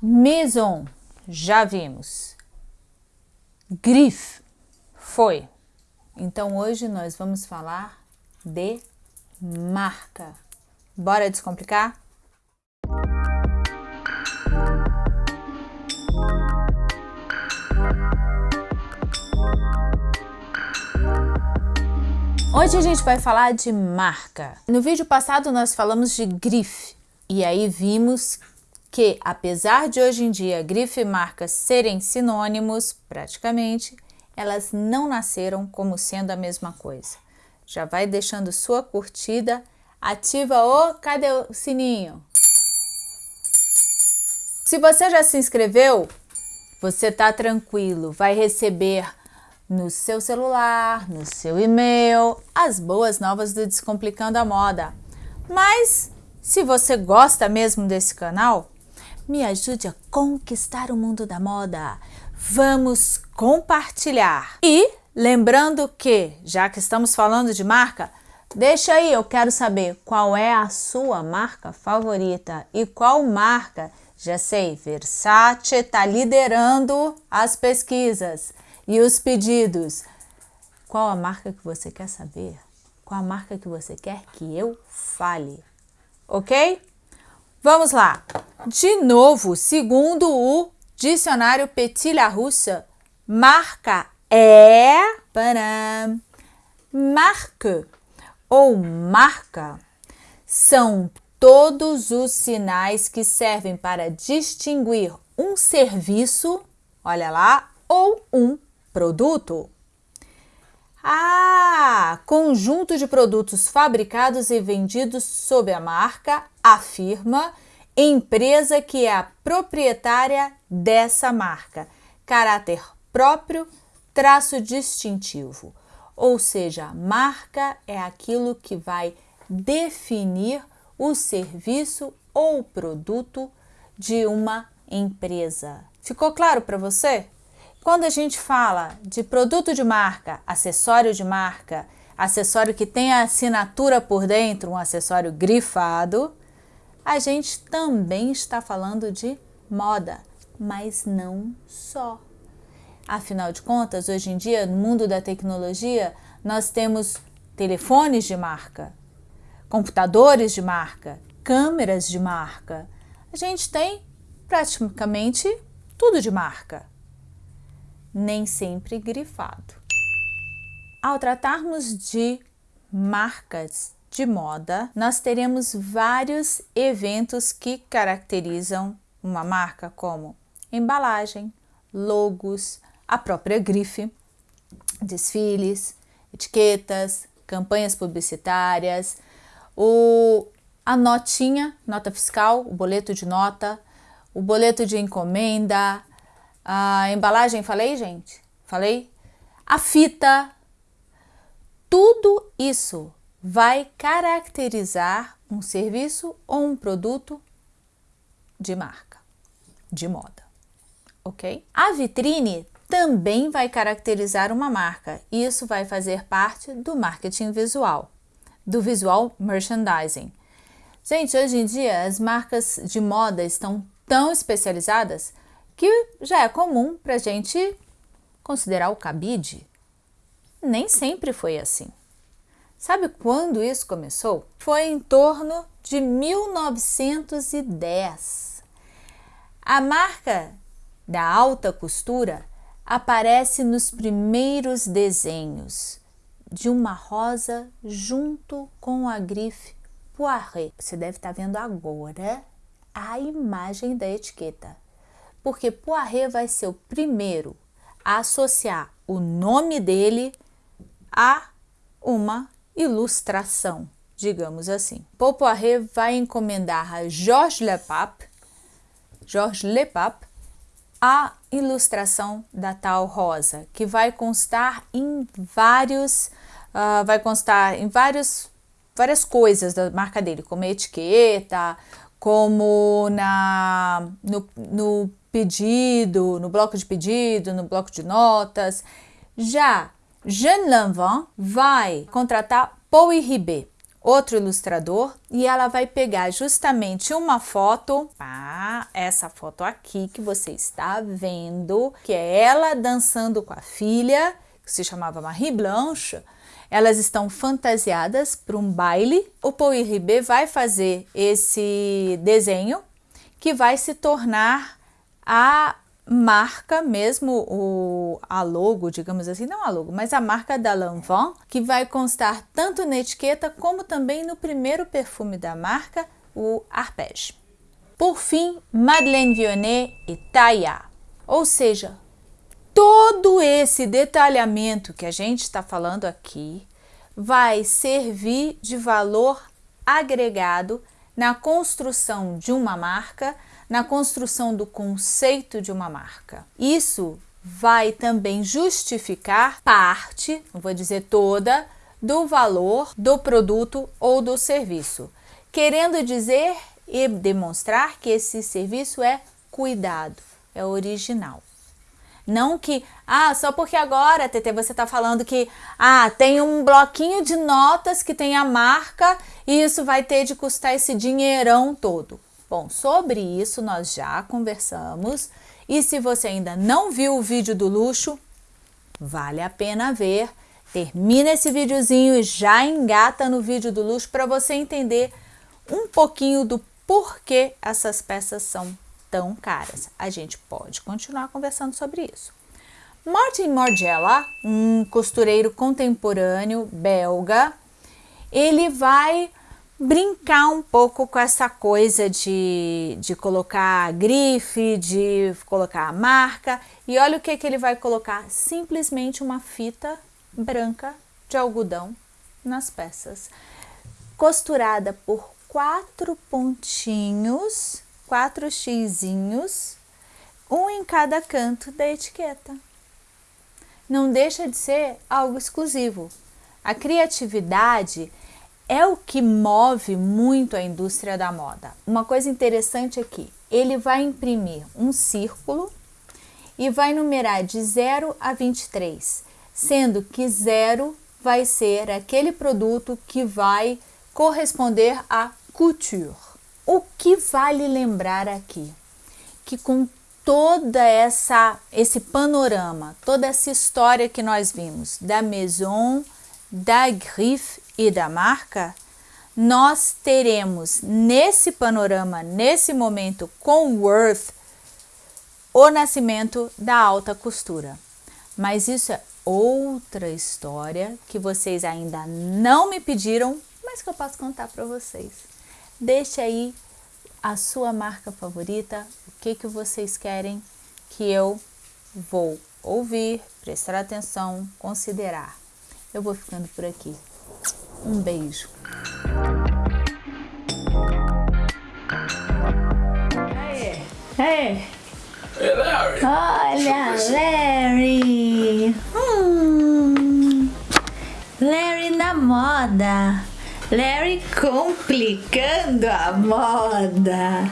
Maison, já vimos. Griffe, foi. Então hoje nós vamos falar de marca. Bora descomplicar? Hoje a gente vai falar de marca. No vídeo passado nós falamos de grife e aí vimos que apesar de hoje em dia grife e marca serem sinônimos praticamente, elas não nasceram como sendo a mesma coisa. Já vai deixando sua curtida, ativa o... cadê o sininho? Se você já se inscreveu, você tá tranquilo, vai receber no seu celular, no seu e-mail, as boas novas do Descomplicando a Moda. Mas, se você gosta mesmo desse canal, me ajude a conquistar o mundo da moda. Vamos compartilhar. E lembrando que, já que estamos falando de marca, deixa aí, eu quero saber qual é a sua marca favorita e qual marca, já sei, Versace está liderando as pesquisas. E os pedidos. Qual a marca que você quer saber? Qual a marca que você quer que eu fale? Ok? Vamos lá. De novo, segundo o dicionário Petit Larousse, marca é para marque ou marca são todos os sinais que servem para distinguir um serviço, olha lá, ou um produto? Ah, conjunto de produtos fabricados e vendidos sob a marca, a firma, empresa que é a proprietária dessa marca, caráter próprio, traço distintivo. Ou seja, marca é aquilo que vai definir o serviço ou produto de uma empresa. Ficou claro para você? Quando a gente fala de produto de marca, acessório de marca, acessório que tem a assinatura por dentro, um acessório grifado, a gente também está falando de moda, mas não só. Afinal de contas, hoje em dia, no mundo da tecnologia, nós temos telefones de marca, computadores de marca, câmeras de marca. A gente tem praticamente tudo de marca nem sempre grifado. Ao tratarmos de marcas de moda, nós teremos vários eventos que caracterizam uma marca como embalagem, logos, a própria grife, desfiles, etiquetas, campanhas publicitárias, o, a notinha, nota fiscal, o boleto de nota, o boleto de encomenda, a embalagem, falei, gente? Falei? A fita. Tudo isso vai caracterizar um serviço ou um produto de marca, de moda, ok? A vitrine também vai caracterizar uma marca isso vai fazer parte do marketing visual, do visual merchandising. Gente, hoje em dia as marcas de moda estão tão especializadas que já é comum para a gente considerar o cabide. Nem sempre foi assim. Sabe quando isso começou? Foi em torno de 1910. A marca da alta costura aparece nos primeiros desenhos de uma rosa junto com a grife Poiret. Você deve estar vendo agora a imagem da etiqueta porque Poiré vai ser o primeiro a associar o nome dele a uma ilustração, digamos assim. Paul Poiré vai encomendar a Georges Lepap, Georges Lepap a ilustração da tal rosa, que vai constar em vários, uh, vai constar em vários, várias coisas da marca dele, como etiqueta, como na, no, no pedido, no bloco de pedido, no bloco de notas. Já Jean Lanvin vai contratar Paul Ribet, outro ilustrador e ela vai pegar justamente uma foto, ah, essa foto aqui que você está vendo, que é ela dançando com a filha, que se chamava Marie Blanche, elas estão fantasiadas para um baile. O Paul Ribet vai fazer esse desenho que vai se tornar a marca mesmo, o, a logo, digamos assim, não a logo, mas a marca da Lanvin, que vai constar tanto na etiqueta como também no primeiro perfume da marca, o Arpège. Por fim, Madeleine Vionnet e Taillard, ou seja, todo esse detalhamento que a gente está falando aqui vai servir de valor agregado na construção de uma marca, na construção do conceito de uma marca. Isso vai também justificar parte, não vou dizer toda, do valor do produto ou do serviço, querendo dizer e demonstrar que esse serviço é cuidado, é original. Não que, ah, só porque agora, TT, você está falando que, ah, tem um bloquinho de notas que tem a marca e isso vai ter de custar esse dinheirão todo. Bom, sobre isso nós já conversamos e se você ainda não viu o vídeo do luxo, vale a pena ver. Termina esse videozinho e já engata no vídeo do luxo para você entender um pouquinho do porquê essas peças são tão caras. A gente pode continuar conversando sobre isso. Martin Margiela, um costureiro contemporâneo belga, ele vai brincar um pouco com essa coisa de, de colocar grife, de colocar a marca. E olha o que, que ele vai colocar, simplesmente uma fita branca de algodão nas peças, costurada por quatro pontinhos quatro xizinhos, um em cada canto da etiqueta. Não deixa de ser algo exclusivo. A criatividade é o que move muito a indústria da moda. Uma coisa interessante aqui, ele vai imprimir um círculo e vai numerar de 0 a 23, sendo que 0 vai ser aquele produto que vai corresponder a couture. O que vale lembrar aqui? Que com toda essa esse panorama, toda essa história que nós vimos da Maison, da Griffe e da marca, nós teremos nesse panorama, nesse momento com Worth, o nascimento da alta costura. Mas isso é outra história que vocês ainda não me pediram, mas que eu posso contar para vocês. Deixe aí a sua marca favorita, o que, que vocês querem que eu vou ouvir, prestar atenção, considerar. Eu vou ficando por aqui. Um beijo. Aê. Hey, Larry. Olha, Larry. Hum, Larry na moda. Larry complicando a moda.